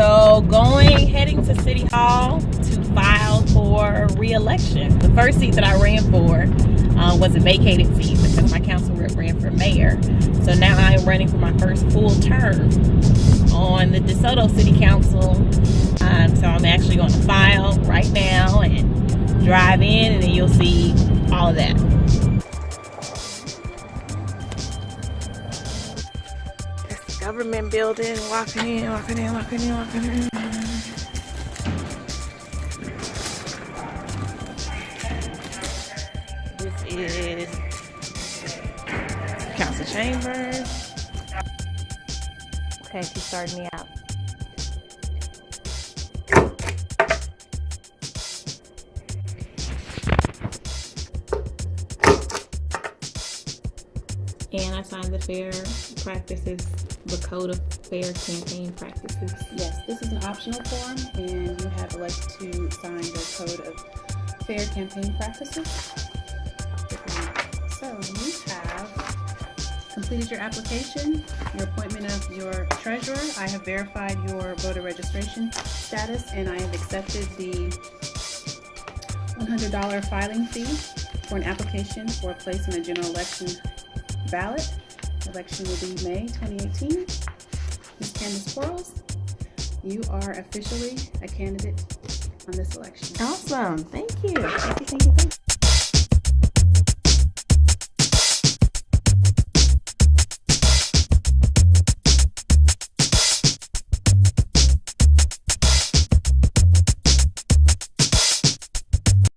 So going, heading to City Hall to file for re-election. The first seat that I ran for uh, was a vacated seat because my council rep ran for mayor. So now I am running for my first full term on the DeSoto City Council. Um, so I'm actually going to file right now and drive in and then you'll see all of that. Government building, walking in, walking in, walking in, walking in. This is council chambers. Okay, she started me out. And I signed the fair practices, the code of fair campaign practices. Yes, this is an optional form and you have elected to sign the code of fair campaign practices. So you have completed your application, your appointment of your treasurer. I have verified your voter registration status and I have accepted the $100 filing fee for an application for a place in a general election ballot. Election will be May 2018. Ms. Candace Quarles, you are officially a candidate on this election. Awesome. Thank you. Thank you, thank you, thank you.